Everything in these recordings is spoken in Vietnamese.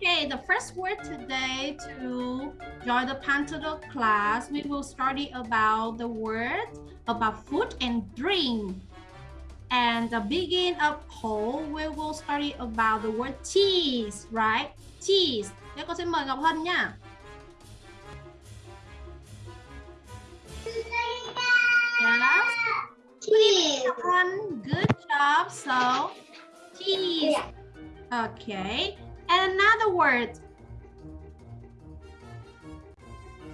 Okay, the first word today to join the Pantado class, we will study about the word about food and drink. And the begin of whole, we will study about the word cheese, right? Cheese. Thế con xin mời Ngọc Hân nha. Yes. Cheese. Ngọc Hân, good job. So, cheese. Okay. And another word,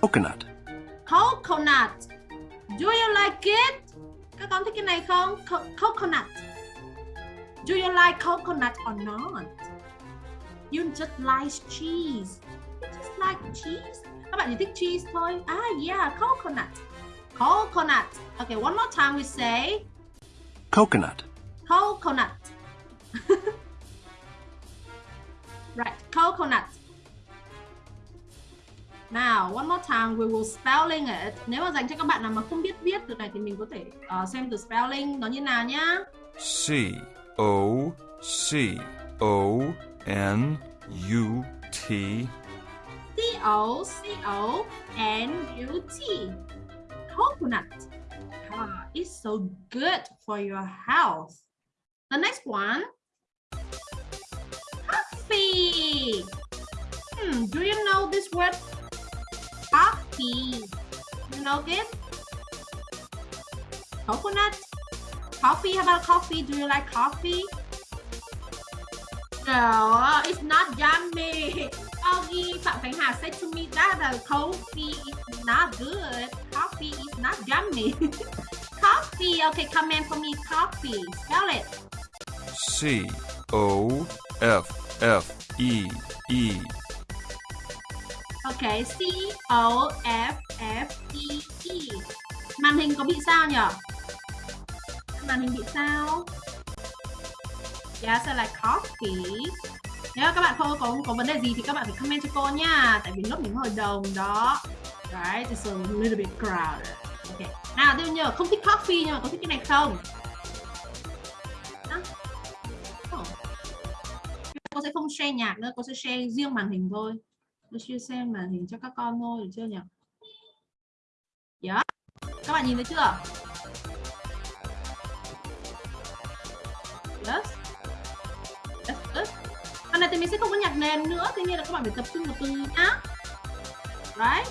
Coconut. coconut. Do you like it? Các con thích cái này không? Co coconut. Do you like coconut or not? You just like cheese. You just like cheese. Các bạn chỉ thích cheese thôi. Ah, yeah, coconut. Coconut. Okay, one more time we say Coconut. coconut. right, coconut. Now, one more time we will spelling it. Nếu mà dành cho các bạn nào mà không biết viết từ này thì mình có thể uh, xem từ spelling nó như nào nhá. C O C O N U T C O C O N U T. Coconut. Ah, it's so good for your health. The next one. Hmm, do you know this word? Coffee. You know it? Coconut. Coffee. How about coffee? Do you like coffee? No, it's not yummy. Augie Phạm Khánh said to me that the coffee is not good. Coffee is not yummy. coffee. Okay, comment for me. Coffee. Spell it. C O F F E E OK C O F F E E. Màn hình có bị sao nhỉ? Màn hình bị sao? Yeah, so like coffee. Nếu các bạn không có có vấn đề gì thì các bạn phải comment cho cô nha. Tại vì lớp mình hồi đồng đó. Right, it's a little bit crowded. Okay. Nào, tiêu nhờ không thích coffee nhưng mà có thích cái này không? Cô sẽ không share nhạc nữa, cô sẽ share riêng màn hình thôi. Tôi chia sẻ màn hình cho các con thôi được chưa nhỉ? Yeah. các bạn nhìn thấy chưa? Yes. That's good hôm nay thì mình sẽ không có nhạc nền nữa tuy nhiên là các bạn phải tập trung vào từ nhá. Right?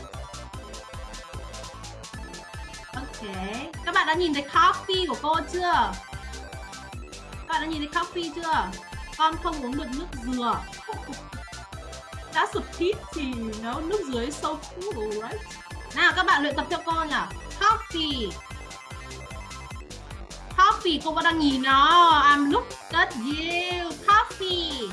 Ok. Các bạn đã nhìn thấy coffee của cô chưa? Các bạn đã nhìn thấy coffee chưa? Con không uống được nước dừa That's a pity, you know? Nước dừa is so cool, right? Nào các bạn luyện tập theo cô nhỉ? Coffee. Coffee, cô vẫn đang nhìn nó. I'm look at you. Coffee.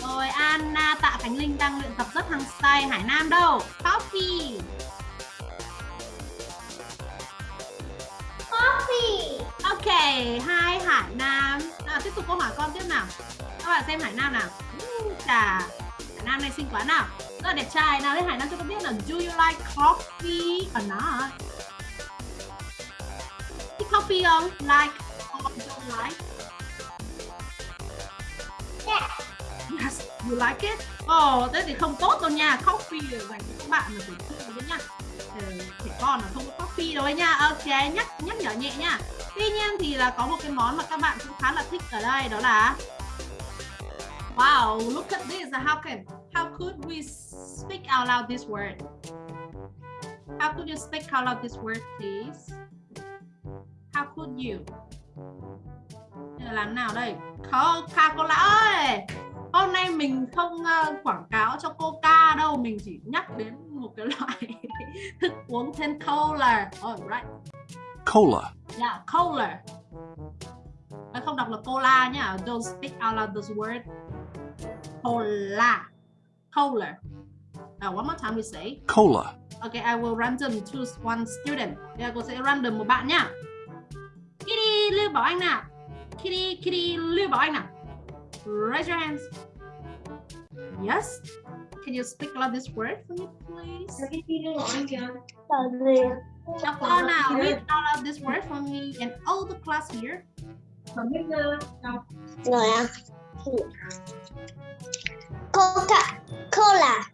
Rồi Anna, Tạ Khánh Linh đang luyện tập rất hăng say. Hải Nam đâu? Coffee. Coffee. Ok, hai Hải Nam à, tiếp tục câu hỏi con tiếp nào. Các bạn xem Hải Nam nào. Chà, Hải Nam này xinh quá nào. Rất là đẹp trai. Nào, đấy Hải Nam cho con biết là do you like coffee or not? Thích coffee không? Like or don't like? Yeah. Yes, you like it? Ồ, oh, thế thì không tốt đâu nha. Coffee là dành cho các bạn là phải con là không có coffee đâu ấy nha. Ok, nhắc nhắc nhở nhẹ nha. Tuy nhiên thì là có một cái món mà các bạn cũng khá là thích ở đây đó là Wow, look at this. How can how could we speak out loud this word? How could you speak out loud this word, please? How could you? Đây là làm nào đây? Coca-Cola ơi! Hôm nay mình không ờ, quảng cáo cho Coca đâu, mình chỉ nhắc đến một cái loại thức uống tên cola. Alright. Cola. Yeah, cola. Nó không đọc là cola nhá. Don't speak out loud this word. Cola. Cola. Uh, one more time we say. Cola. Okay, I will random choose one student. Bây giờ cô sẽ random một bạn nhá. Kitty Lưu Bảo Anh nào. Kitty, Kitty Lưu Bảo Anh nào. Raise your hands. Yes. Can you speak out this word for me, please? To nào. Read out loud this word for me and all the class here. Rồi à? Coca Cola.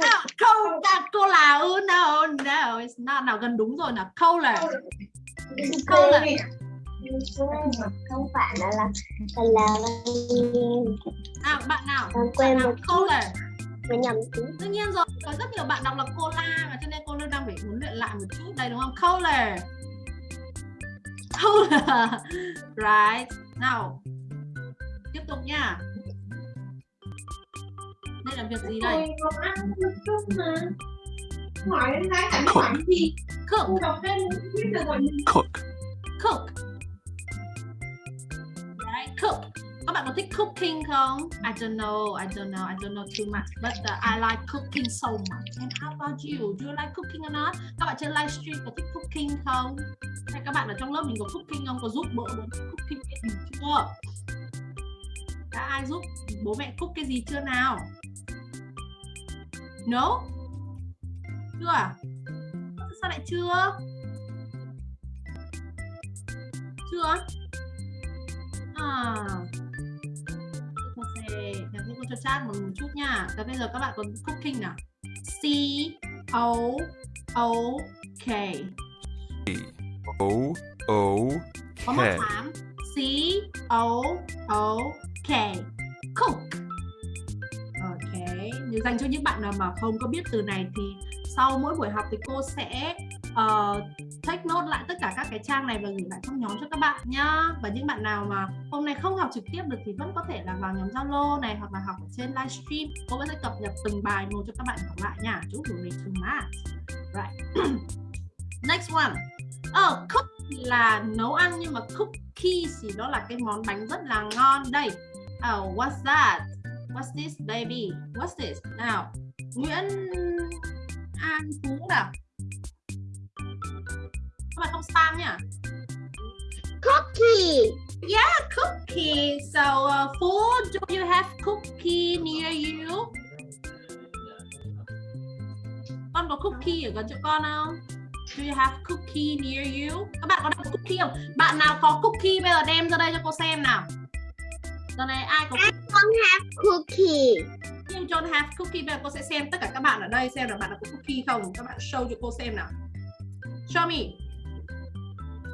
No, Coca-Cola. Oh, no, no, it's not. Nào gần đúng rồi nào. Cola. Cola. Không phải là là là Nào, bạn nào? Nào, một Cola. Mà nhầm tí. Đương nhiên rồi, có rất nhiều bạn đọc là cola mà cho nên cô đang phải huấn luyện lại một chút đây đúng không? Cola. Cola. Right. Nào. Tiếp tục nha. Đây là việc gì đây? hỏi đến cái gì Cook. Cook. Cook. Các bạn có thích cooking không? I don't know, I don't know, I don't know too much, but uh, I like cooking so much. And how about you? Do you like cooking or not? Các bạn trên livestream có thích cooking không? Hay các bạn ở trong lớp mình có cooking không? Có giúp bố bố cooking cái gì chưa? Đã ai giúp bố mẹ cook cái gì chưa nào? No? Chưa à? Sao lại chưa? Chưa? À. Sẽ nhắn cho chat một chút nha. Và bây giờ các bạn có cooking nào? C O O K. O O One more K. time. C O O K. Cook. Ok. Nếu dành cho những bạn nào mà không có biết từ này thì sau mỗi buổi học thì cô sẽ uh, take note lại tất cả các cái trang này và gửi lại trong nhóm cho các bạn nhá. Và những bạn nào mà hôm nay không học trực tiếp được thì vẫn có thể là vào nhóm Zalo này hoặc là học ở trên livestream. Cô vẫn sẽ cập nhật từng bài một cho các bạn học lại nha. Chúc mừng mình to math. Right. Next one. Ờ, cook là nấu ăn nhưng mà cookies thì đó là cái món bánh rất là ngon đây. Oh, what's that? What's this baby? What's this? Nào, Nguyễn An Phú nào. Các bạn không spam nhá. Cookie. Cookie. So, uh, Phú, do you have cookie near you? Con có cookie ở gần chỗ con không? Do you have cookie near you? Các bạn có đặt cookie không? Bạn nào có cookie bây giờ đem ra đây cho cô xem nào. Giờ này ai có Don't have cookie. You don't have cookie Bây giờ cô sẽ xem tất cả các bạn ở đây xem là bạn có cookie không Các bạn show cho cô xem nào Show me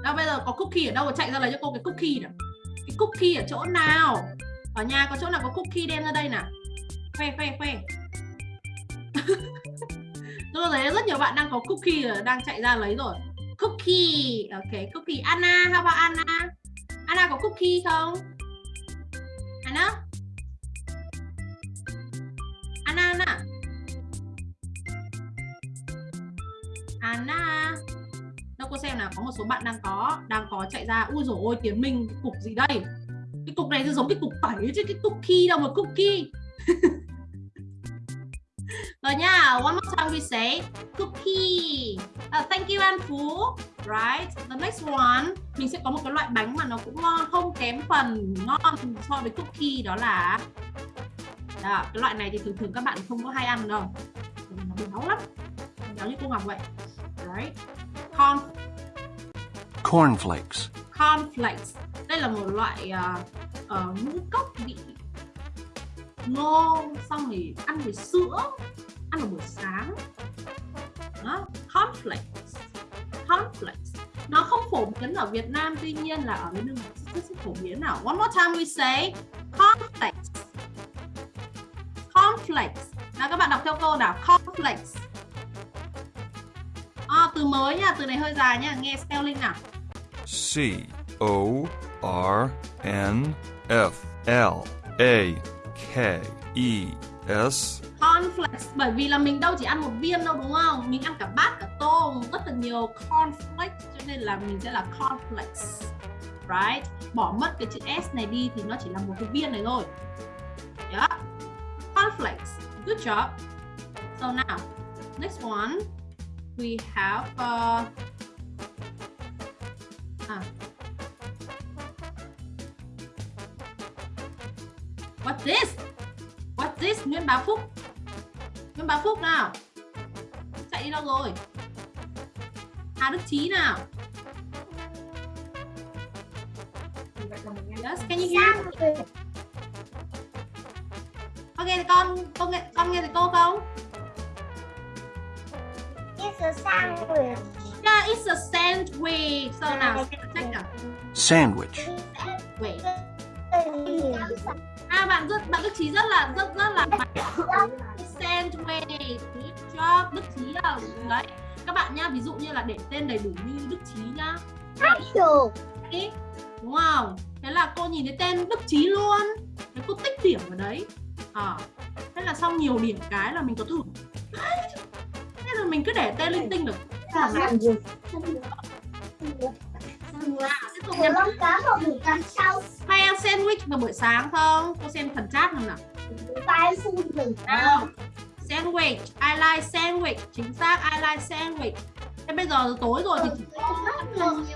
Đâu, bây giờ có cookie ở đâu chạy ra lấy cho cô cái cookie nào? Cái cookie ở chỗ nào? Ở nhà có chỗ nào có cookie đem ra đây nào? Khoe khoe khoe. Tôi thấy rất nhiều bạn đang có cookie rồi Đang chạy ra lấy rồi. Cookie, Ok, cookie. Anna, How about Anna? Anna có cookie không? Anna? Anna Anna. Anna. Đâu cô xem là Có một số bạn đang có Đang có chạy ra Ui rồi ôi Tiến Minh Cục gì đây? Cái cục này thì giống cái cục tẩy chứ Cái cookie đâu mà cookie Rồi nha One more time we say Cookie uh, à, Thank you An Phú. Right The next one Mình sẽ có một cái loại bánh mà nó cũng ngon Không kém phần ngon so với cookie Đó là đó, cái loại này thì thường thường các bạn không có hay ăn đâu. Nó béo lắm béo như cô Ngọc vậy. Right corn Cornflakes. cornflakes. Đây là một loại uh, uh, ngũ cốc vị ngô xong thì ăn với sữa ăn vào buổi sáng. Đó cornflakes. Cornflakes. Nó không phổ biến ở Việt Nam tuy nhiên là ở bên nước ngoài rất, rất phổ biến nào. One more time we say cornflakes. Cornflakes. Nào các bạn đọc theo cô nào? Cornflakes từ mới nha từ này hơi dài nha nghe spelling nào? C O R N F L A K E S. Cornflakes bởi vì là mình đâu chỉ ăn một viên đâu đúng không? Mình ăn cả bát cả tô rất là nhiều cornflakes cho nên là mình sẽ là cornflakes right? Bỏ mất cái chữ s này đi thì nó chỉ là một cái viên này thôi. Yeah cornflakes good job. So now next one we have uh, à. What's this? What's this? Nguyễn Bá Phúc. Nguyễn Bá Phúc nào. Chạy đi đâu rồi? Hà Đức Chí nào. Yes, can you hear? con nghe thì con con nghe con nghe thì cô không a sandwich. yeah it's a sandwich. So nào? Check nào Sandwich. wait. À bạn rất bạn đức trí rất là rất rất là sandwich. Good job đức trí là đấy. Các bạn nha ví dụ như là để tên đầy đủ như đức trí nhá. Apple. Đúng không? Thế là cô nhìn thấy tên đức trí luôn. Thế cô tích điểm ở đấy. À, thế là sau nhiều điểm cái là mình có thử. thế là mình cứ để tên linh tinh được. À, tiếp tục Một nha con cá buổi sau. hay ăn sandwich vào buổi sáng không? Cô xem phần chat không nào? Tay phun rừng. nào sandwich. I like sandwich. Chính xác I like sandwich. Thế bây giờ tối rồi thì chỉ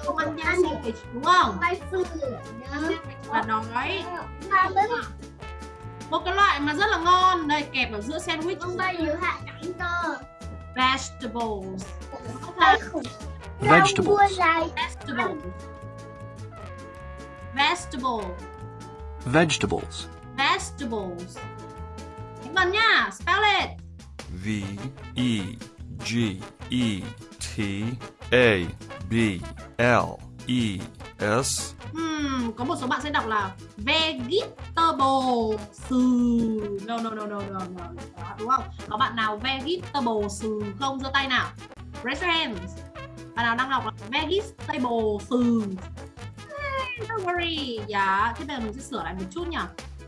có ăn nhanh sandwich đúng không? Tay phun rừng. là đói một cái loại mà rất là ngon. Đây kẹp ở giữa sandwich. Con bay giữa hạ cảnh cơ. Vegetables Tay khủng. Vegetables. Rau vegetables vegetable Vegetables. vegetables Những lần nha spell it V E G E T A B L E S Hmm, có một số bạn sẽ đọc là vegetable sừ. No no no no no no Đó, đúng không? Có bạn nào vegetable sừ không? Giơ tay nào. Raise hands. Bạn nào đang đọc là vegetable sừ? Hey, don't worry. Dạ thế bây giờ mình sẽ sửa lại một chút nhỉ.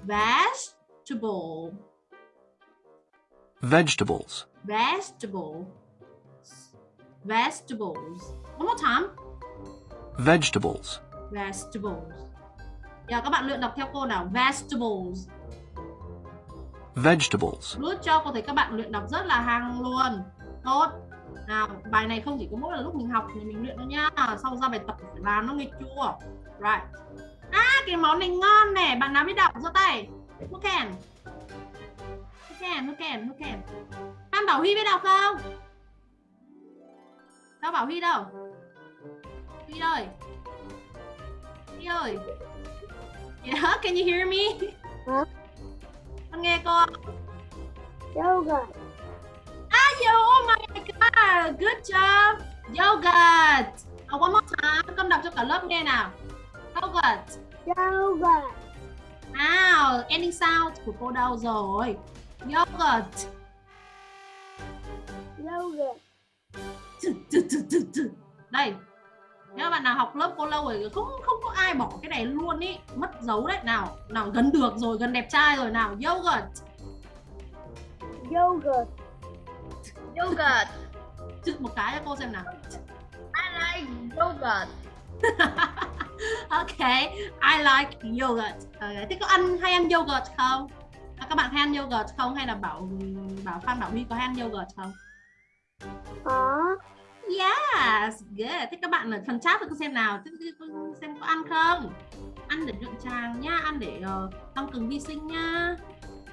Vegetable Vegetables. vegetable vegetables. One more time. Vegetables. Vegetables. Giờ các bạn luyện đọc theo cô nào? Vegetables. Vegetables. Good cho cô thấy các bạn luyện đọc rất là hăng luôn. Tốt. Nào bài này không chỉ có mỗi là lúc mình học thì mình luyện đâu nhá. Sau ra bài tập phải làm nó nghe chua. Right. À cái món này ngon nè. Bạn nào biết đọc giơ tay. Who can? Who can Who can Who can? Phan Bảo Huy biết đọc không? Đâu Bảo Huy đâu? Huy ơi Ơi Yeah, can you hear me? Hả? Con nghe không? Yogurt. Ah, yo, oh my god, good job. Yogurt. Oh, one more time, con đọc cho cả lớp nghe nào. Yogurt. Yogurt. Nào, ending sound của cô đâu rồi? Yogurt. Yogurt. Đây. Nếu bạn nào học lớp cô lâu rồi không không có ai bỏ cái này luôn ý mất dấu đấy nào nào gần được rồi gần đẹp trai rồi nào yogurt Yogurt. Yogurt. chữ một cái cho cô xem nào I like yogurt. ok I like yogurt okay. thế có ăn hay ăn yogurt không À, các bạn hay ăn yogurt không hay là bảo bảo Phan Bảo Huy có hay ăn yogurt không Có yes good. Thế các bạn ở phần chat tôi xem nào? Xem có ăn không? Ăn để nhuận tràng nha ăn để ờ, tăng cường vi sinh nha.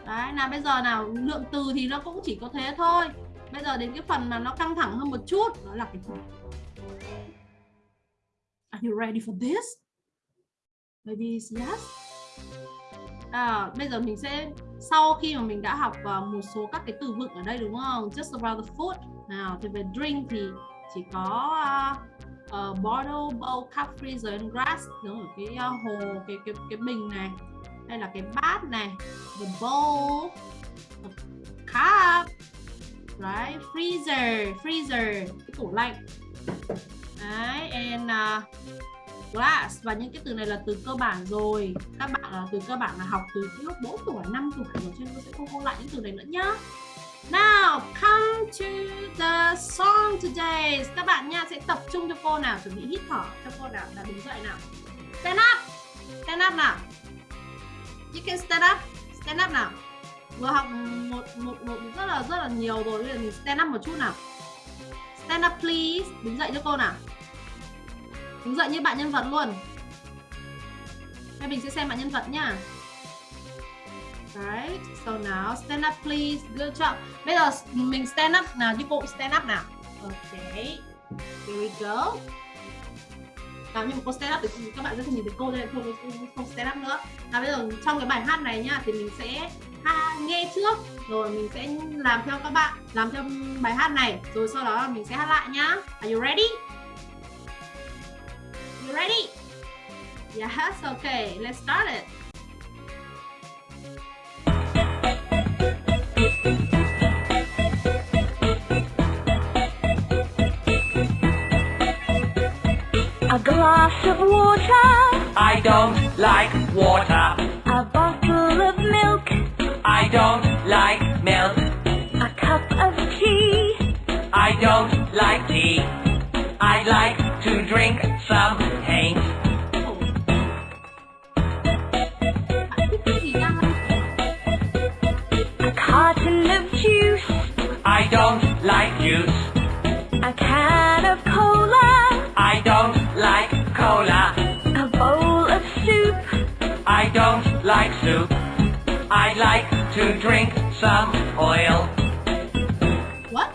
Đấy nào bây giờ nào lượng từ thì nó cũng chỉ có thế thôi. Bây giờ đến cái phần mà nó căng thẳng hơn một chút đó là cái phần Are you ready for this? Maybe yes. À, bây giờ mình sẽ sau khi mà mình đã học uh, một số các cái từ vựng ở đây đúng không? Just about the food. Nào, thì về drink thì chỉ có uh, uh, bottle, bowl, cup, freezer and glass nó ở cái uh, hồ, cái cái cái bình này. Đây là cái bát này, the bowl, the cup, right? Freezer, freezer, cái tủ lạnh. Đấy, and uh, glass và những cái từ này là từ cơ bản rồi các bạn là từ cơ bản là học từ lúc 4 tuổi 5 tuổi rồi cho nên tôi sẽ không ôn lại những từ này nữa nhá Now, come to the song today. Các bạn nha, sẽ tập trung cho cô nào, chuẩn bị hít thở cho cô nào, là đứng dậy nào. Stand up. Stand up nào. You can stand up. Stand up nào. Vừa học một một một rất là rất là nhiều rồi, bây giờ mình stand up một chút nào. Stand up, please. Đứng dậy cho cô nào. Đứng dậy như bạn nhân vật luôn. Đây mình sẽ xem bạn nhân vật nha. Right, so now stand up please, good job Bây giờ mình stand up nào, như cô stand up nào? Okay. here we go. Nào nhưng mà cô stand up thì các bạn sẽ không nhìn thấy cô nên không, không stand up nữa. Nào bây giờ trong cái bài hát này nhá Thì mình sẽ ha, nghe trước. Rồi mình sẽ làm theo các bạn làm theo bài hát này. Rồi sau đó là mình sẽ hát lại nhá. Are you ready? You ready? Yes okay let's start it. A glass of water, I don't like water. a bottle of milk, I don't like milk. a cup of tea, I don't like tea. I like to drink some paint. Like juice. a can of cola, I don't like cola. a bowl of soup, I don't like soup. I like to drink some oil. what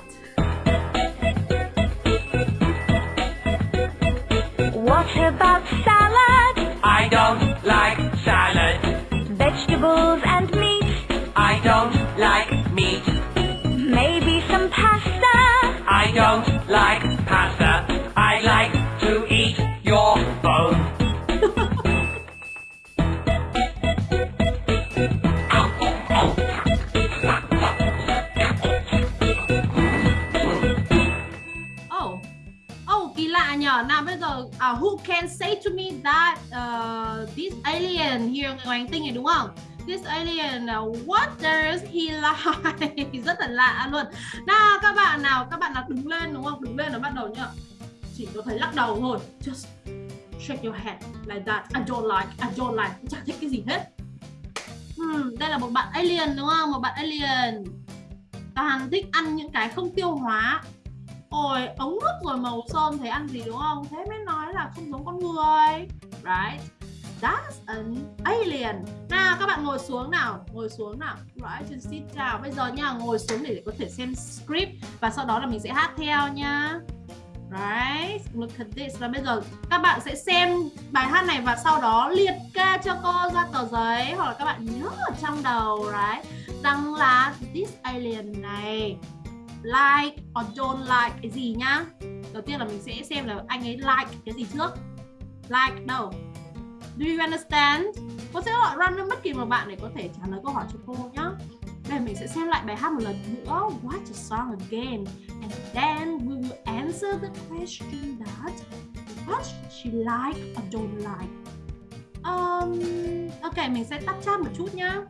what about salad, I don't like salad. vegetables like pasta. I like to eat your bone. Oh, oh lạ nhở. Nào bây giờ uh, who can say to me that uh, this alien here ngoài hành tinh này đúng không? This alien uh, what does he like? Rất là lạ luôn. Nào các bạn nào, các bạn nào đứng lên đúng không? Đứng lên nó bắt đầu nhá. Chỉ có thấy lắc đầu thôi. Just shake your head like that. I don't like, I don't like. Chẳng thích cái gì hết. Hmm, đây là một bạn alien đúng không? Một bạn alien. Toàn thích ăn những cái không tiêu hóa Ôi, ống nước rồi màu sơn thấy ăn gì đúng không? Thế mới nói là không giống con người Right That's an alien. Nào các bạn ngồi xuống nào Ngồi xuống nào. Right, just sit down. Bây giờ nha, ngồi xuống để có thể xem script Và sau đó là mình sẽ hát theo nha. Right, look at this. Và bây giờ các bạn sẽ xem bài hát này Và sau đó liệt kê cho cô ra tờ giấy Hoặc là các bạn nhớ ở trong đầu Right, rằng là this alien này like or don't like cái gì nhá đầu tiên là mình sẽ xem là anh ấy like cái gì trước. Like đâu? Do you understand? Cô sẽ gọi random bất kỳ một bạn để có thể trả lời câu hỏi cho cô nhá. Đây mình sẽ xem lại bài hát một lần nữa. Watch the song again. And then we will answer the question that what she like or don't like. Um, ok mình sẽ tắt chat một chút nhá.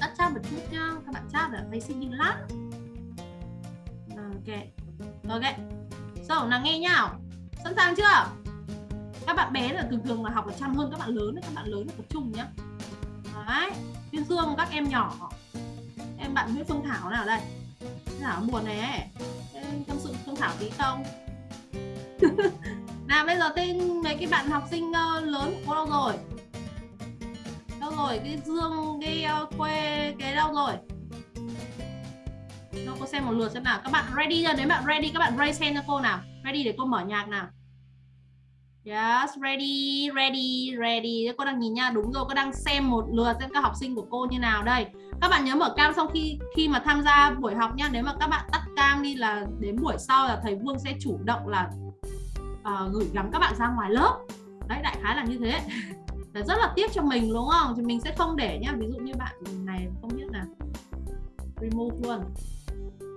Tắt chat một chút nhá. Các bạn chat ở thấy xinh lắm Ok. Ok. So, nào nghe nhau Sẵn sàng chưa? Các bạn bé là thường thường là học là chăm hơn các bạn lớn Các bạn lớn là tập trung nhá Đấy Tuyên Dương các em nhỏ Em bạn Nguyễn Phương Thảo nào đây Thảo buồn này ấy Tâm sự Phương Thảo tí không? nào bây giờ tên mấy cái bạn học sinh uh, lớn của cô đâu rồi? Đâu rồi? Cái Dương, cái ờ, uh, quê, cái đâu rồi? Đâu cô xem một lượt xem nào Các bạn ready chưa? đấy bạn ready các bạn raise hand cho cô nào Ready để cô mở nhạc nào Yes, ready, ready, ready. Cô đang nhìn nha, đúng rồi Cô đang xem một lượt xem các học sinh của cô như nào. Đây Các bạn nhớ mở cam sau khi khi mà tham gia buổi học nhá Nếu mà các bạn tắt cam đi là đến buổi sau là thầy Vương sẽ chủ động là uh, gửi gắm các bạn ra ngoài lớp. Đấy, đại khái là như thế. Là rất là tiếc cho mình đúng không? Thì mình sẽ không để nhá Ví dụ như bạn này không biết là remove luôn.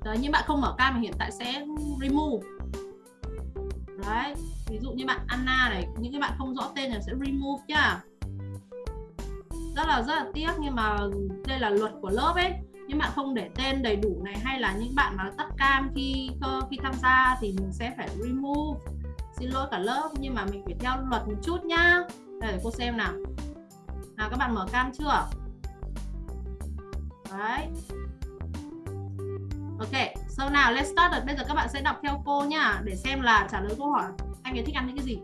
Đấy, nhưng bạn không mở cam thì hiện tại sẽ remove. Đấy, ví dụ như bạn Anna này Những cái bạn không rõ tên là sẽ remove nhá. Rất là rất là tiếc nhưng mà đây là luật của lớp ấy. Nhưng bạn không để tên đầy đủ này hay là những bạn mà tắt cam khi ờ, khi tham gia thì mình sẽ phải remove. Xin lỗi cả lớp nhưng mà mình phải theo luật một chút nhá. Đây để cô xem nào. Nào các bạn mở cam chưa? Đấy. Ok, So nào, let's start. It. Bây giờ các bạn sẽ đọc theo cô nhá để xem là trả lời câu hỏi anh ấy thích ăn những cái gì.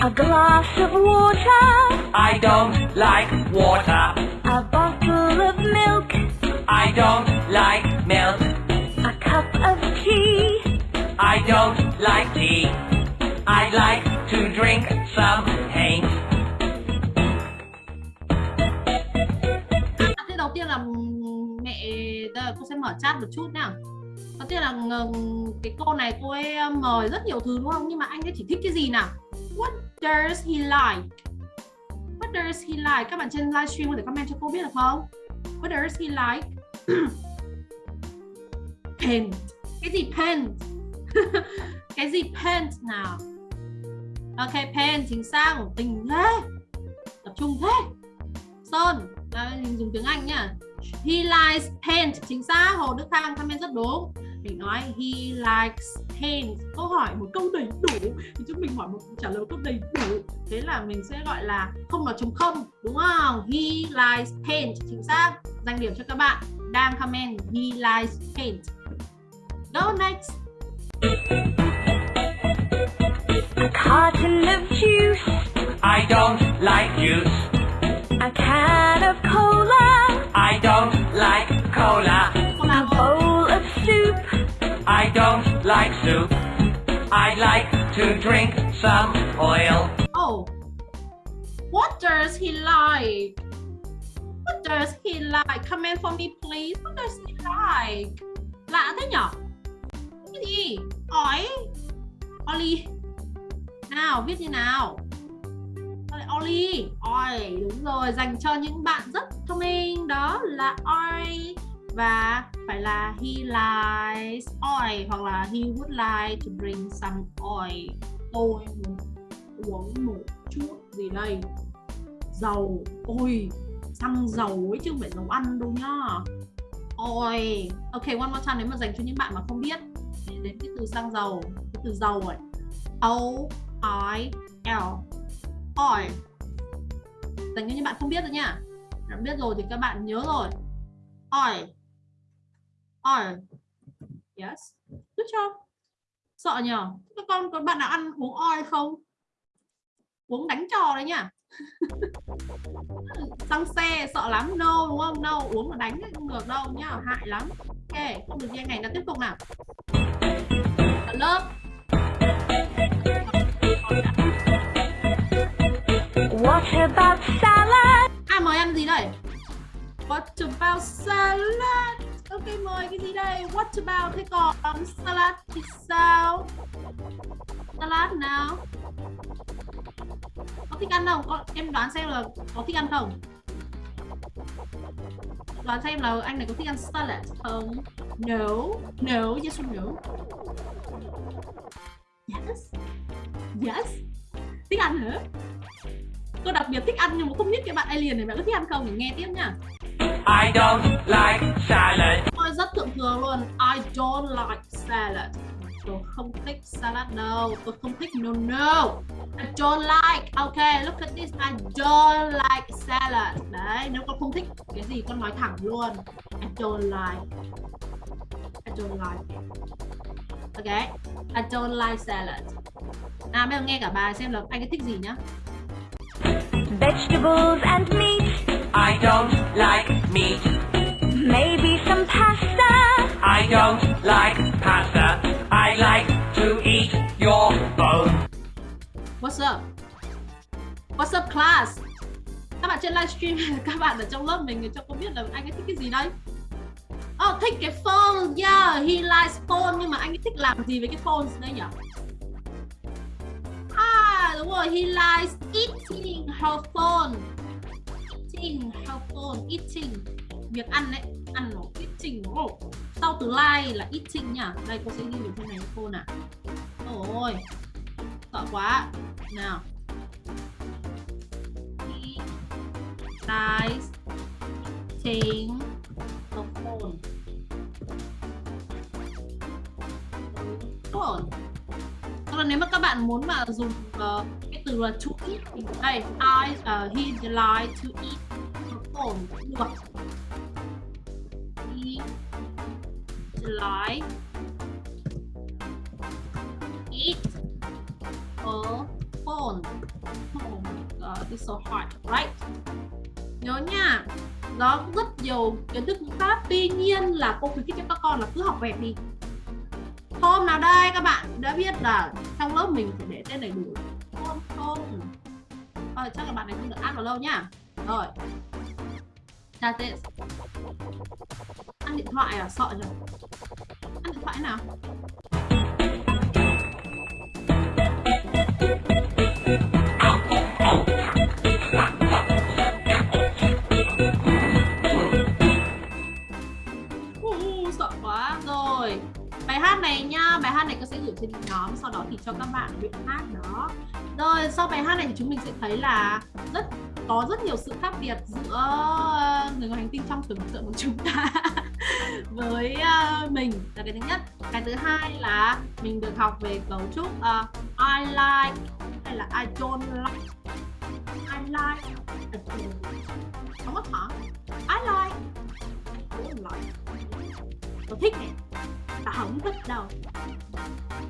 A glass of water. I don't like water. A bottle of milk. I don't like milk. A cup of tea. I don't like tea. I'd like to drink some Hank. À, thế đầu tiên là mẹ giờ cô sẽ mở chat một chút nào. Đầu tiên là ờ, cái cô này cô ấy ờ, mời rất nhiều thứ đúng không? Nhưng mà anh ấy chỉ thích cái gì nào? What does he like? What does he like? Các bạn trên livestream có thể comment cho cô biết được không? What does he like? paint. Cái gì paint? cái gì paint nào? Ok, paint chính xác, tình thế. Tập trung thế. Sơn, à, mình dùng tiếng Anh nhá. He likes paint chính xác Hồ Đức Khang comment rất đúng. Mình nói he likes paint câu hỏi một câu đầy đủ thì chúng mình hỏi một trả lời một câu đầy đủ. Thế là mình sẽ gọi là không nói trống không đúng không? He likes paint chính xác. Dành điểm cho các bạn đang comment he likes paint go next. A carton of juice, I don't like juice. a can of cola, I don't like cola. A bowl of soup, I don't like soup. I like to drink some oil. Oh, what does he like? What does he like? Comment for me, please. What does he like? Lạ thế nhở? Cái gì? Ỏi. Oli. Nào, viết như nào? Oli. oi đúng rồi. Dành cho những bạn rất thông minh. Đó là Oi. Và phải là he likes oil hoặc là he would like to drink some oil. Tôi muốn uống một chút gì đây dầu ôi xăng dầu ấy chứ không phải dầu ăn đâu nhá ôi ok one more time nếu mà dành cho những bạn mà không biết đến cái từ xăng dầu cái từ dầu ấy O I L oil dành cho những bạn không biết rồi nha. bạn biết rồi thì các bạn nhớ rồi. Oil oil yes. Good job. Sợ nhờ. Các con có bạn nào ăn uống oil không? Uống đánh trò đấy nha. xăng xe, sợ lắm. No, đúng không? No, uống mà đánh không được đâu nhá. Hại lắm. Ok, không được nghe ngày này. Nó tiếp tục nào. Lớp. What about salad? ai mời ăn gì đây? What about salad? Ok mời cái gì đây? What about thế còn? Um, salad thì sao? Salad nào? Có thích ăn không? Có, em đoán xem là có thích ăn không. Đoán xem là anh này có thích ăn salad không? No. No yes or no? Yes. Yes. Thích ăn hả? Cô đặc biệt thích ăn nhưng mà không biết cái bạn alien này bạn có thích ăn không? Thì nghe tiếp nhá. I don't like salad. Tôi rất thượng thừa luôn. I don't like salad. Tôi không thích salad đâu. Tôi không thích no no. I don't like. Ok look at this. I don't like salad. Đấy nếu con không thích cái gì con nói thẳng luôn. I don't like. I don't like. Ok I don't like salad. Nào bây giờ nghe cả bài xem là anh ấy thích gì nhá Vegetables and meat, I don't like meat. maybe some pasta, I don't like pasta. I like to eat your bone. What's up? What's up class? Các bạn trên livestream các bạn ở trong lớp mình cho cô biết là anh ấy thích cái gì đây? Oh, thích cái phone. Yeah, he likes phone nhưng mà anh ấy thích làm gì với cái phone đây nhỉ? Đúng rồi, he likes eating her phone. Eating her phone, eating. Việc ăn đấy, ăn nó eating. Oh. Sau từ like là eating nhá. Đây cô sẽ ghi được trên này phone à. Ôi, sợ quá nào he likes eating her phone phone là nếu mà các bạn muốn mà dùng uh, cái từ là to eat thì đây I uh, he delight to eat the phone được he like eat a phone. Oh my god, it's so hard, right? Nhớ nha, đó rất nhiều kiến thức ngữ pháp Tuy nhiên là cô khuyến khích cho các con là cứ học vẹt đi vào đây các bạn đã biết là trong lớp mình phải để tên đầy đủ. Không không. Thôi chắc là bạn này không được ăn vào lâu nhá. Rồi. That's tên. Ăn điện thoại à? Sợ nhỉ? Ăn điện thoại nào? Uh, thì cho các bạn luyện hát đó. Rồi sau bài hát này thì chúng mình sẽ thấy là rất có rất nhiều sự khác biệt giữa ờ, người ngoài hành tinh trong tưởng tượng của chúng ta với uh, mình. Là cái thứ nhất. Cái thứ hai là mình được học về cấu trúc uh, I like hay là I don't like. I like. I don't like. không có hả? I like. I don't like tôi thích này và không thích đâu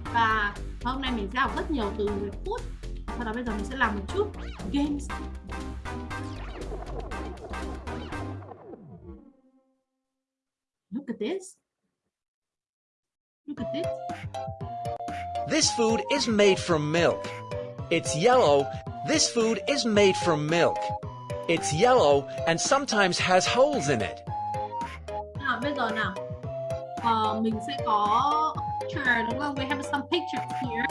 và hôm nay mình sẽ học rất nhiều từ về food sau đó bây giờ mình sẽ làm một chút games Look at this. Look at this. This food is made from milk. It's yellow. This food is made from milk. It's yellow and sometimes has holes in it. Nào bây giờ nào. Uh, mình sẽ có picture đúng không? We have some pictures here.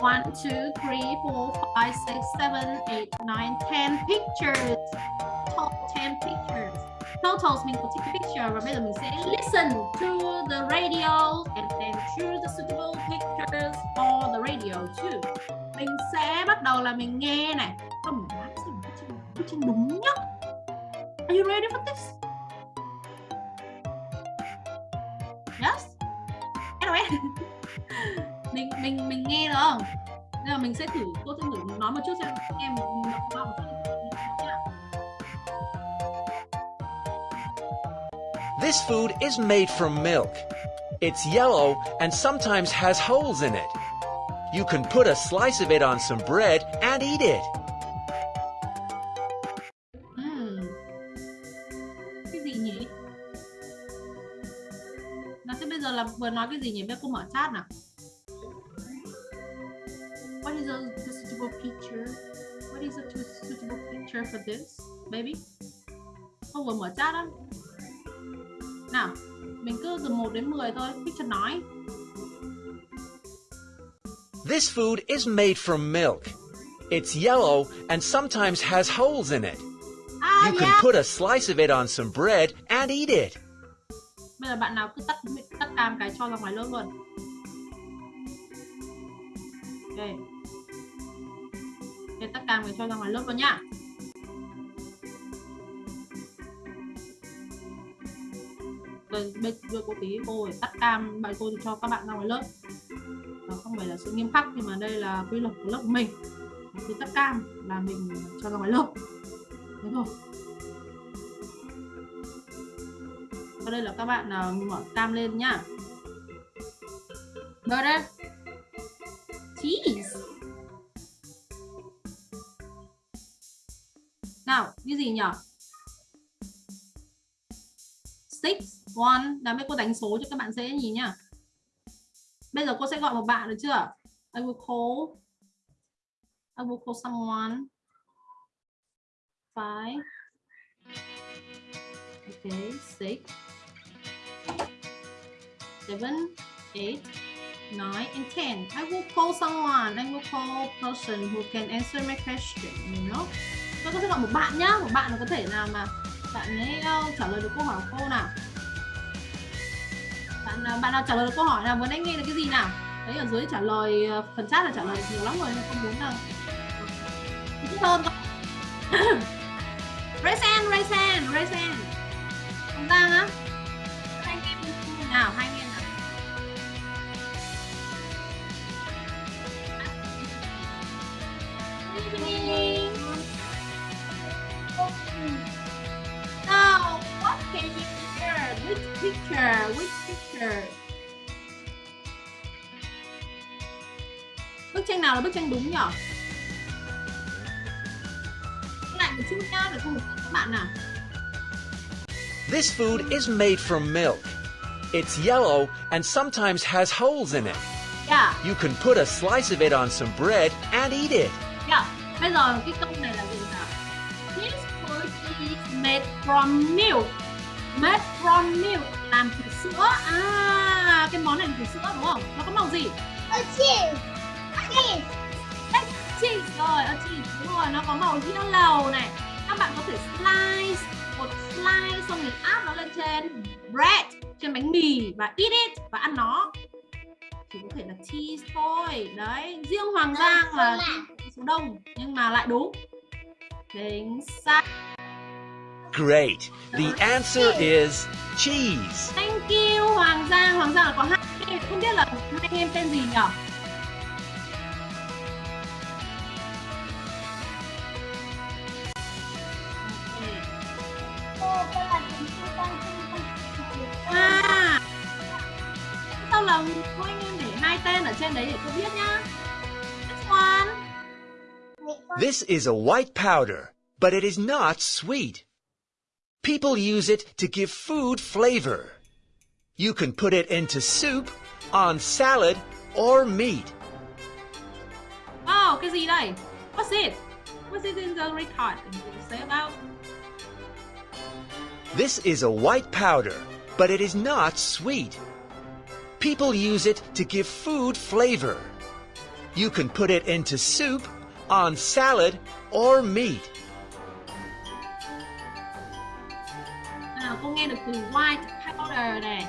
One, two, three, four, five, six, seven, eight, nine, ten pictures. Total ten pictures. Totals mình có take a picture và bây giờ mình sẽ listen to the radio and then choose the suitable pictures for the radio too. Mình sẽ bắt đầu là mình nghe này. Không, mình bám xem đúng nhất Are you ready for this? Mình mình mình nghe được không? Nên là mình sẽ thử cô sẽ thử nói một chút xem em đọc. This food is made from milk. It's yellow and sometimes has holes in it. You can put a slice of it on some bread and eat it. Thế bây giờ là vừa nói cái gì nhỉ? Bây giờ cô mở chat nào. What is a suitable picture? What is a suitable picture for this, baby? Cô vừa mở chat đó. Nào, mình cứ từ 1 đến 10 thôi, picture nói. This food is made from milk. It's yellow and sometimes has holes in it. À, You can yeah. put a slice of it on some bread and eat it. Bây giờ bạn nào cứ tắt tắt cam cái cho ra ngoài lớp luôn. Ok. Ok, tắt cam cái cho ra ngoài lớp luôn nhá. Rồi bây giờ cô tí cô phải tắt cam bạn cô cho các bạn ra ngoài lớp. nó không phải là sự nghiêm khắc nhưng mà đây là quy luật của lớp của mình. Cứ tắt cam là mình cho ra ngoài lớp. Thế thôi. Và đây là các bạn uh, mở cam lên nhá. Rồi đây. Cheese. Nào, cái gì nhỉ? Six, one. Là mấy cô đánh số cho các bạn dễ nhìn nhá. Bây giờ cô sẽ gọi một bạn được chưa? I will call. I will call someone. Five. Okay, six seven, eight, nine, and ten. I will call someone. I will call person who can answer my question. You know. Tôi có thể gọi một bạn nhá, một bạn là có thể nào mà bạn ấy uh, trả lời được câu hỏi của cô nào. Bạn nào- bạn nào trả lời được câu hỏi nào vừa nãy nghe được cái gì nào? Đấy ở dưới trả lời uh, phần chat là trả lời nhiều lắm rồi nên không muốn đâu. Thích hơn không? raise hand, raise hand, raise hand. Không ta á. Hai anh em nào, hai Now, what can you hear? Which picture? Which picture? Bức tranh nào là bức tranh đúng nhỉ? Lại một chút nhá để không các bạn nào. This food is made from milk. It's yellow and sometimes has holes in it. Yeah, You can put a slice of it on some bread and eat it. Yeah. Bây giờ cái câu này là gì nào? This food is made from milk. Made from milk làm từ sữa à cái món này từ sữa đúng không nó có màu gì Ơ cheese. Cheese. cheese rồi a cheese đúng rồi nó có màu yellow này các bạn có thể slice một slice xong rồi áp nó lên trên bread trên bánh mì và eat it và ăn nó chỉ có thể là cheese thôi đấy riêng hoàng giang là số đông nhưng mà lại đúng. Chính xác. Great. The answer is cheese. thank you hoàng giang. Hoàng giang là có hai em không biết là hai anh em tên gì nhỉ? Cô. À. Sao là thôi anh em để hai tên ở trên đấy để tôi biết nhá. Next one This is a white powder, but it is not sweet. People use it to give food flavor. You can put it into soup, on salad, or meat. Oh, cái gì đây? What's it? What's it in the record? Can you say about? This is a white powder, but it is not sweet. People use it to give food flavor. You can put it into soup, on salad, or meat. Nào, cô nghe được từ white powder này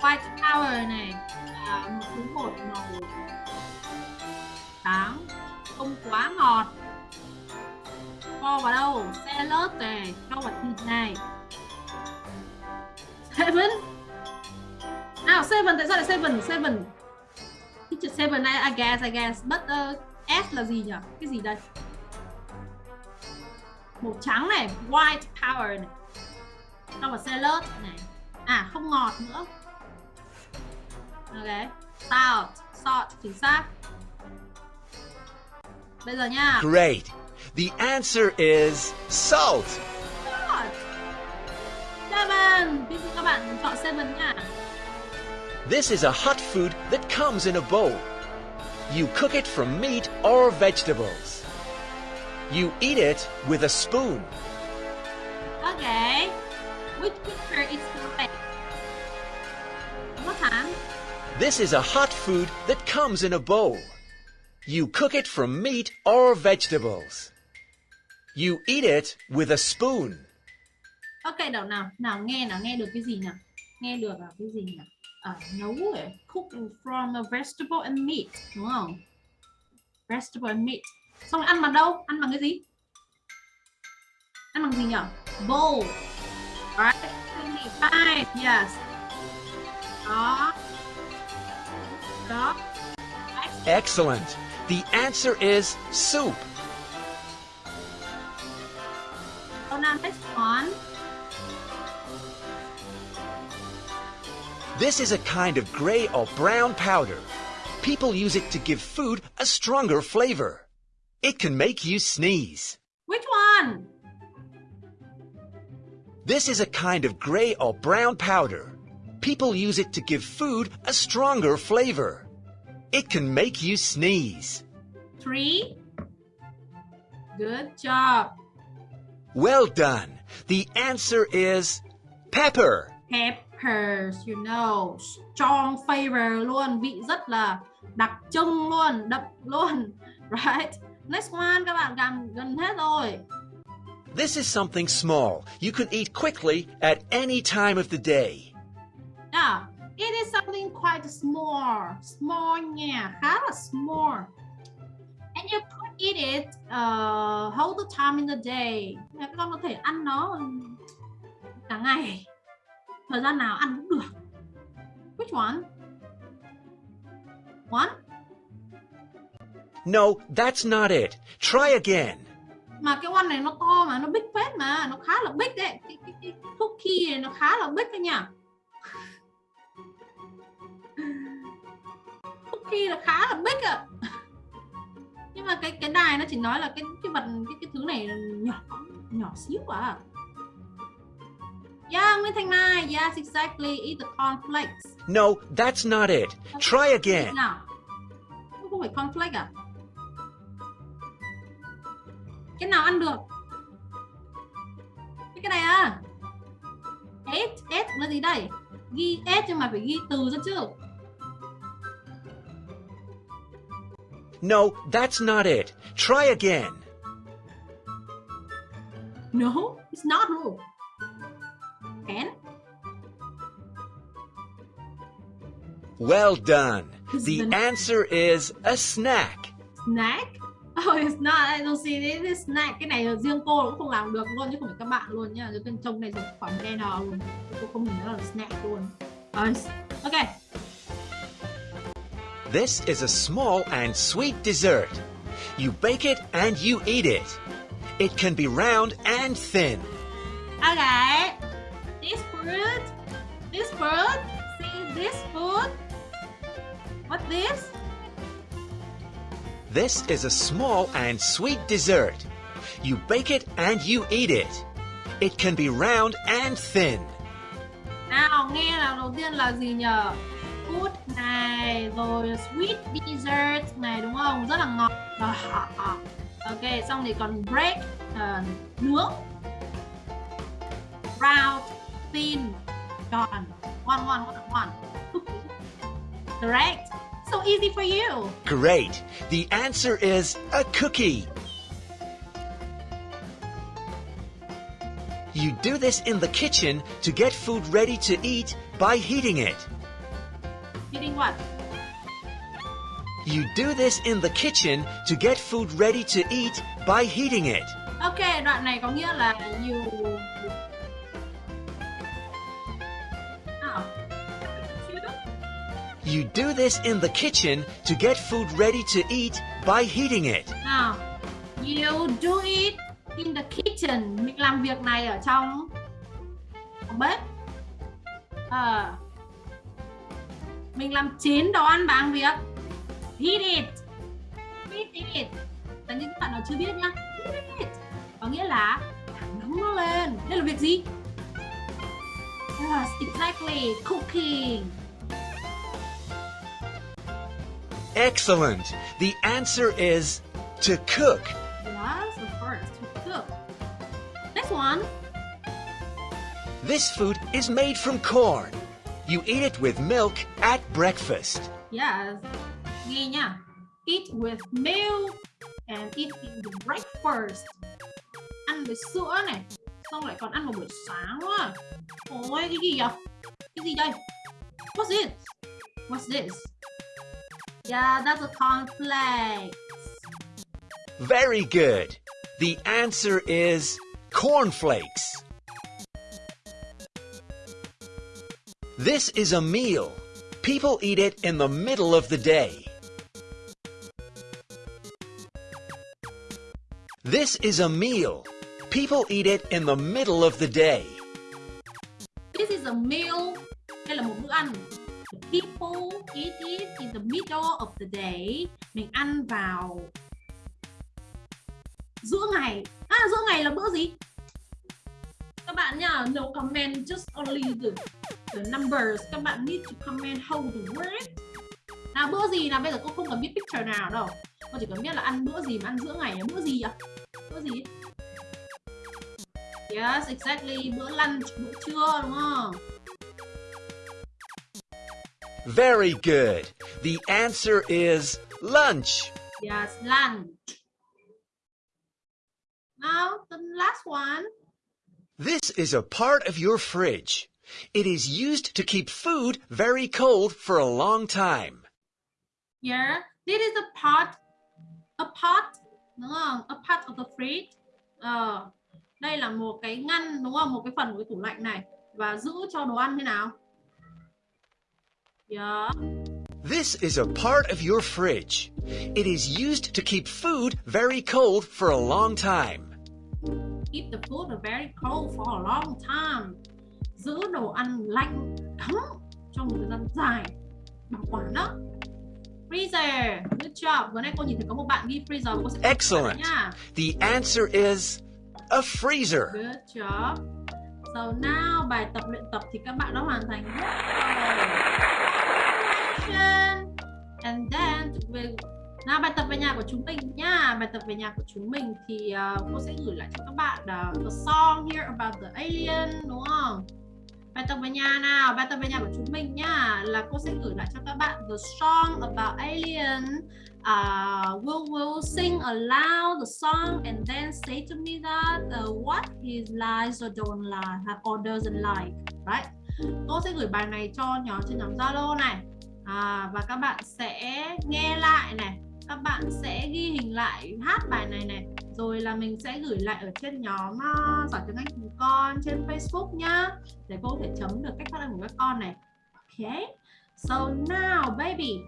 White powder này là một thứ bột màu trắng Không quá ngọt Cho vào đâu? Salad này Cho vào thịt này Seven Nào, seven, tại sao lại seven? Seven Teacher seven, I, I guess, I guess But uh, S là gì nhỉ? Cái gì đây? Màu trắng này, white power này Cho vào salad này À, không ngọt nữa Ok Salt, salt, chính xác Bây giờ nha Great. The answer is salt. Salt Seven Ví dụ các bạn chọn seven nha This is a hot food that comes in a bowl. You cook it from meat or vegetables. You eat it with a spoon. Ok Which picture is correct? Một tháng This is a hot food that comes in a bowl. You cook it from meat or vegetables. You eat it with a spoon. Ok đâu nào Nào nghe nào nghe được cái gì nào Nghe được là cái gì nào à, Nấu ấy. Cook from a vegetable and meat Đúng không? Vegetable and meat. Xong rồi ăn bằng đâu? Ăn bằng cái gì? Ăn bằng gì nhỉ Bowl. Right 25 Yes. Đó. Đó. Excellent. The answer is soup. So now next one This is a kind of gray or brown powder. People use it to give food a stronger flavor. It can make you sneeze. Which one This is a kind of gray or brown powder. People use it to give food a stronger flavor. It can make you sneeze. Three Good job Well done. The answer is pepper. Peppers, you know, strong flavor luôn, vị rất là đặc trưng luôn, đậm luôn, right? Next one các bạn gần gần hết rồi. This is something small you can eat quickly at any time of the day. Yeah, it is something quite small, small nha, khá là small. And you could eat it uh, whole the time in the day. Các con có thể ăn nó cả ngày. Thời gian nào ăn cũng được. Which one? One? No, that's not it. Try again. mà cái one này nó to mà nó big phết mà nó khá là big đấy cái, cái, cái cookie này nó khá là big đấy nha cookie là khá là big ạ nhưng mà cái cái đài nó chỉ nói là cái cái vật cái cái thứ này nhỏ nhỏ xíu à Yeah, Nguyễn Thanh Mai. Yes, exactly. Eat the cornflakes. No, that's not it. Try again. Nào. Không phải cornflake à? Cái nào ăn được? Cái này à? Ate, ate là gì đây? Ghi ate nhưng mà phải ghi từ ra chứ. No, that's not it. Try again. No, it's not who. Can? Well done. It's The answer is a snack. Snack? Oh, it's not. I don't see it is snack. Cái này riêng cô cũng không làm được luôn chứ không phải các bạn luôn nha. Cái trông này giống phẩm đen nào luôn. Cô không nhìn nó là snack luôn. Ờ, ok. This is a small and sweet dessert. You bake it and you eat it. It can be round and thin. Okay. This fruit. This fruit. See this food. What this? This is a small and sweet dessert. You bake it and you eat it. It can be round and thin. Nào nghe nào đầu tiên là gì nhờ? Food này rồi sweet dessert này đúng không? Rất là ngọt. Ok, xong thì còn break ờ, nướng. Round, thin, tròn. One, one, one, one. Cookie. Correct. So easy for you. Great. The answer is a cookie. You do this in the kitchen to get food ready to eat by heating it. Eating what? You do this in the kitchen to get food ready to eat by heating it. Ok, đoạn này có nghĩa là you You do this in the kitchen to get food ready to eat by heating it. Now, You do it in the kitchen. Mình làm việc này ở trong bếp. À, Mình làm chín đồ ăn bằng việc heat it. Heat it. Tại những bạn nào chưa biết nhá. Heat it. Có nghĩa là nóng nó lên. Đây là việc gì? Yes, exactly. Cooking. Excellent. The answer is to cook. Yes, of course. To cook. Next one. This food is made from corn. You eat it with milk at breakfast. Yes. Eat with milk and eat in the breakfast. Ăn với sữa này. Xong lại còn ăn vào buổi sáng quá. Ôi, cái gì vậy? Cái gì đây? What's this? What's this? Yeah, that's a cornflakes. Very good. The answer is cornflakes. This is a meal. People eat it in the middle of the day. This is a meal. People eat it in the middle of the day. This is a meal. Đây là một bữa ăn. The people eat it in the middle of the day. Mình ăn vào giữa ngày. À, giữa ngày là bữa gì? Các bạn nhá, no comment just only the, the numbers. Các bạn need to comment how the word. Nào bữa gì nào bây giờ cô không cần biết picture nào đâu. Cô chỉ cần biết là ăn bữa gì mà ăn giữa ngày là bữa gì ạ? Bữa gì? Yes, exactly. Bữa lunch, bữa trưa đúng không? Very good. The answer is lunch. Yes, lunch. Now, the last one. This is a part of your fridge. It is used to keep food very cold for a long time. Here, this is a part, a part, đúng không? A part of the fridge. Ờ, đây là một cái ngăn, đúng không? Một cái phần của cái tủ lạnh này. Và giữ cho đồ ăn thế nào? Yeah. This is a part of your fridge. It is used to keep food very cold for a long time. Keep the food very cold for a long time. Giữ đồ ăn lạnh ấm trong một thời gian dài. Bảo quản đó. Freezer. Good job. Vừa nay cô nhìn thấy có một bạn ghi freezer. Cô sẽ Excellent. nha. The answer is a freezer. Good job. So now bài tập luyện tập thì các bạn đã hoàn thành hết rồi. And then về nào bài tập về nhà của chúng mình nha. Bài tập về nhà của chúng mình thì uh, cô sẽ gửi lại cho các bạn ờ, uh, the song here about the alien đúng không? bài tập về nhà nào? Bài tập về nhà của chúng mình nhá. Là cô sẽ gửi lại cho các bạn the song about alien. Uh, will will sing aloud the song and then say to me that uh, what he likes or don't like or doesn't like right? Cô sẽ gửi bài này cho nhóm trên nhóm Zalo này à, và các bạn sẽ nghe lại này các bạn sẽ ghi hình lại hát bài này này. Rồi là mình sẽ gửi lại ở trên nhóm uh, giỏi tiếng Anh cùng con trên Facebook nhá để cô có thể chấm được cách phát âm của các con này. Ok. So now baby.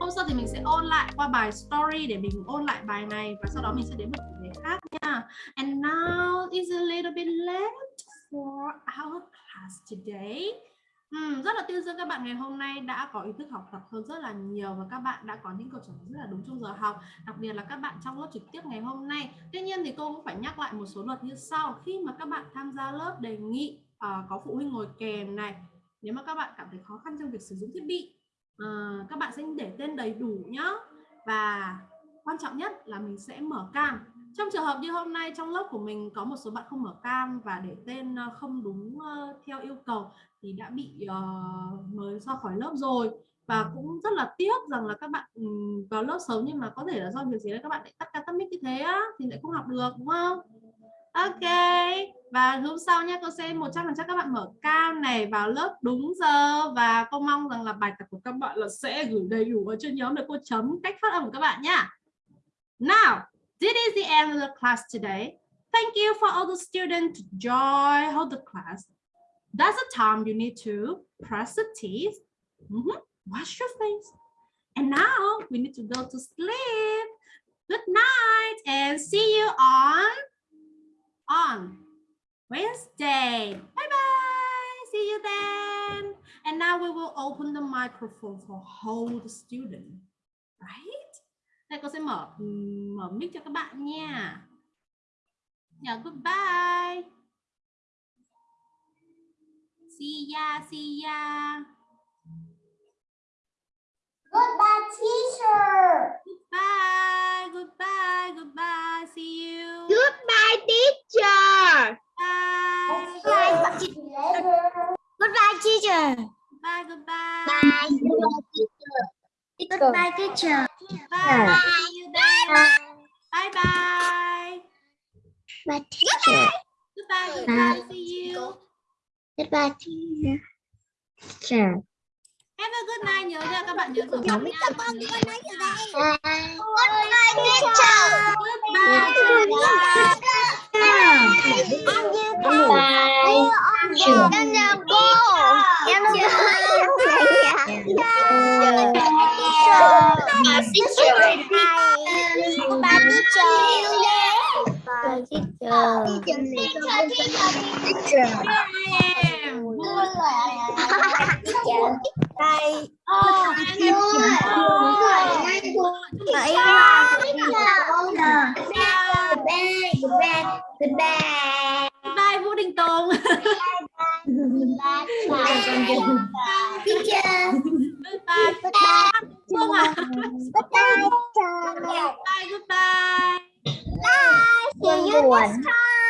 Hôm sau thì mình sẽ ôn lại qua bài story để mình ôn lại bài này và sau đó mình sẽ đến một chủ đề khác nha. And now is a little bit late for our class today. Ừ, rất là tuyên dương các bạn ngày hôm nay đã có ý thức học tập hơn rất là nhiều và các bạn đã có những câu trả lời rất là đúng trong giờ học đặc biệt là các bạn trong lớp trực tiếp ngày hôm nay. Tuy nhiên thì cô cũng phải nhắc lại một số luật như sau khi mà các bạn tham gia lớp đề nghị uh, có phụ huynh ngồi kèm này nếu mà các bạn cảm thấy khó khăn trong việc sử dụng thiết bị uh, các bạn sẽ để tên đầy đủ nhá. Và quan trọng nhất là mình sẽ mở cam. Trong trường hợp như hôm nay trong lớp của mình có một số bạn không mở cam và để tên ờ, không đúng theo yêu cầu thì đã bị uh, mới ra khỏi lớp rồi. Và cũng rất là tiếc rằng là các bạn um, vào lớp sớm nhưng mà có thể là do việc gì đấy các bạn lại tắt ca tắt mic như thế á thì lại không học được đúng không? Ok và hôm sau nhé cô sẽ một trăm phần trăm các bạn mở cam này vào lớp đúng giờ. Và cô mong rằng là bài tập của các bạn là sẽ gửi đầy đủ ở trên nhóm để cô chấm cách phát âm của các bạn nhá. Now this is the end of the class today. Thank you for all the students to join hold the class. That's the time you need to brush the teeth, mm -hmm. wash your face. And now we need to go to sleep. Good night and see you on on Wednesday. Bye bye. See you then. And now we will open the microphone for whole the student. Right? Đây cô sẽ mở mở mic cho các bạn nha. Yeah, goodbye. See ya, see ya. Goodbye, teacher. Goodbye, goodbye, goodbye. See you. Goodbye, teacher. Bye. Goodbye, teacher. Goodbye, goodbye. Bye, goodbye, teacher. Goodbye, teacher. Bye. See you then. Bye bye. Bye, teacher. Goodbye, goodbye. See you. Goodbye, teacher. Teacher. Have a good night. Nhớ nha các bạn nhớ dùng giọng nha. Các bạn nhớ nha. Goodbye, teacher. Goodbye. Goodbye. Em chào cô. Em chào Goodbye, teacher. Goodbye, teacher. Teacher. Mưa Trời Đây Mưa Goodbye Goodbye Goodbye Goodbye Goodbye Vũ Đình Tùng Goodbye Goodbye Goodbye Phương à Goodbye Goodbye Goodbye Bye See you next time